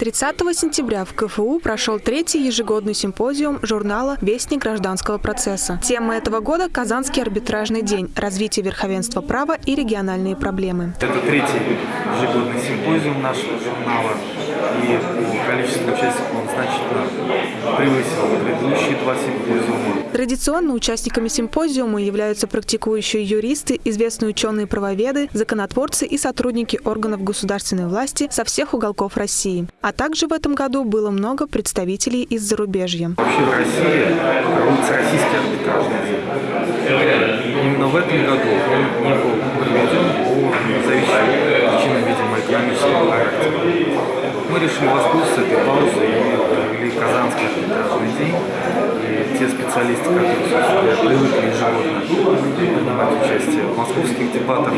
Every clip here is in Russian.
30 сентября в КФУ прошел третий ежегодный симпозиум журнала «Вестник гражданского процесса». Тема этого года – Казанский арбитражный день, развитие верховенства права и региональные проблемы. Это третий ежегодный симпозиум нашего журнала, и по количеству участников он значительно превысил предыдущие два симпозиума. Традиционно участниками симпозиума являются практикующие юристы, известные ученые-правоведы, законотворцы и сотрудники органов государственной власти со всех уголков России. А также в этом году было много представителей из зарубежья. Вообще в России проводится российский арбитражный. Именно в этом году он не был проведен по зависимым причинам, видимо, экономического характера. Мы решили воспользоваться этой паузой и провели Казанский арбитражный день. Те специалисты, которые привыкли ежегодно принимать участие в московских дебатах,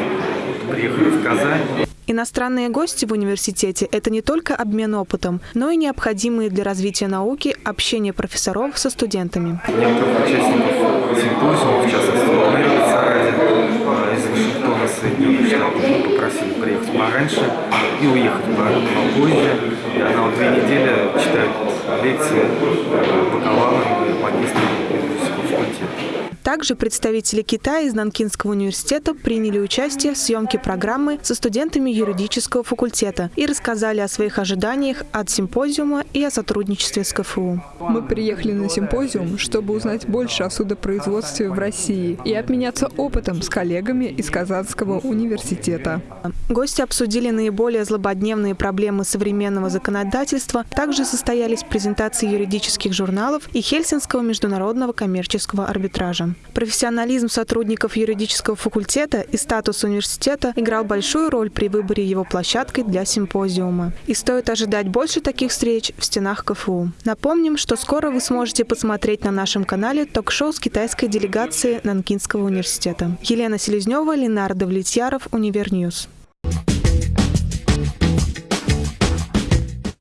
приехали в Казань. Иностранные гости в университете – это не только обмен опытом, но и необходимые для развития науки общение профессоров со студентами. Некоторых участников симпозиума, в частности, Мэри Саради из Вашингтона, Соединенных Штатов, попросили приехать пораньше и уехать попозже. Она вот две недели читает лекции Также представители Китая из Нанкинского университета приняли участие в съемке программы со студентами юридического факультета и рассказали о своих ожиданиях от симпозиума и о сотрудничестве с КФУ. Мы приехали на симпозиум, чтобы узнать больше о судопроизводстве в России и обменяться опытом с коллегами из Казанского университета. Гости обсудили наиболее злободневные проблемы современного законодательства. Также состоялись презентации юридических журналов и Хельсинского международного коммерческого арбитража. Профессионализм сотрудников юридического факультета и статус университета играл большую роль при выборе его площадкой для симпозиума. И стоит ожидать больше таких встреч в стенах КФУ. Напомним, что скоро вы сможете посмотреть на нашем канале ток-шоу с китайской делегацией Нанкинского университета. Елена Селезнева, Ленар Давлетьяров, Univer News.